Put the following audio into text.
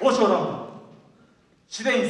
欧州論。文、シュベ